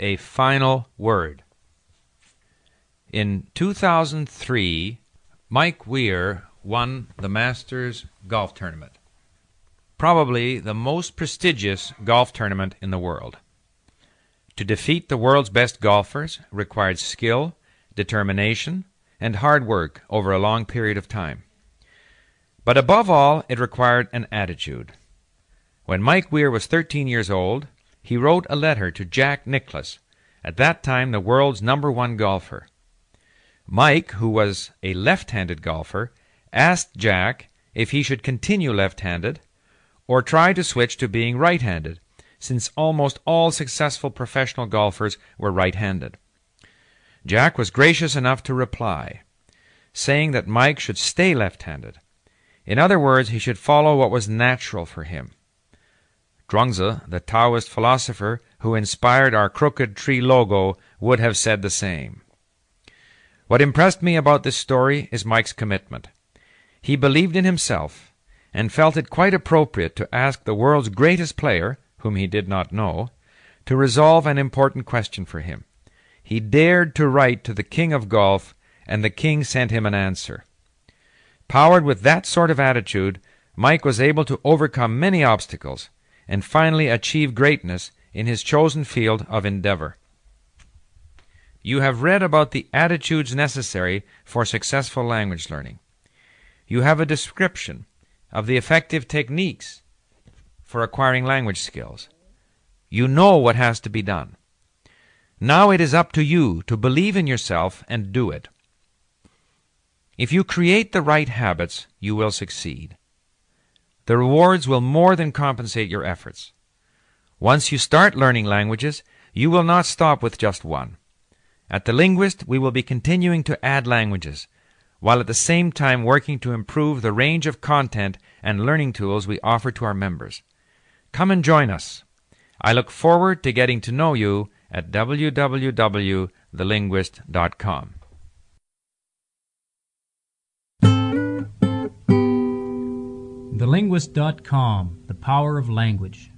a final word. In 2003, Mike Weir won the Masters Golf Tournament, probably the most prestigious golf tournament in the world. To defeat the world's best golfers required skill, determination, and hard work over a long period of time. But above all, it required an attitude. When Mike Weir was 13 years old, he wrote a letter to Jack Nicklaus, at that time the world's number one golfer. Mike, who was a left handed golfer, asked Jack if he should continue left handed or try to switch to being right handed, since almost all successful professional golfers were right handed. Jack was gracious enough to reply, saying that Mike should stay left handed. In other words, he should follow what was natural for him. Zhuangzi, the Taoist philosopher who inspired our crooked tree logo, would have said the same. What impressed me about this story is Mike's commitment. He believed in himself and felt it quite appropriate to ask the world's greatest player, whom he did not know, to resolve an important question for him. He dared to write to the king of golf, and the king sent him an answer. Powered with that sort of attitude, Mike was able to overcome many obstacles and finally achieve greatness in his chosen field of endeavor. You have read about the attitudes necessary for successful language learning. You have a description of the effective techniques for acquiring language skills. You know what has to be done. Now it is up to you to believe in yourself and do it. If you create the right habits, you will succeed. The rewards will more than compensate your efforts. Once you start learning languages, you will not stop with just one. At The Linguist, we will be continuing to add languages, while at the same time working to improve the range of content and learning tools we offer to our members. Come and join us. I look forward to getting to know you at www.thelinguist.com. TheLinguist.com The Power of Language.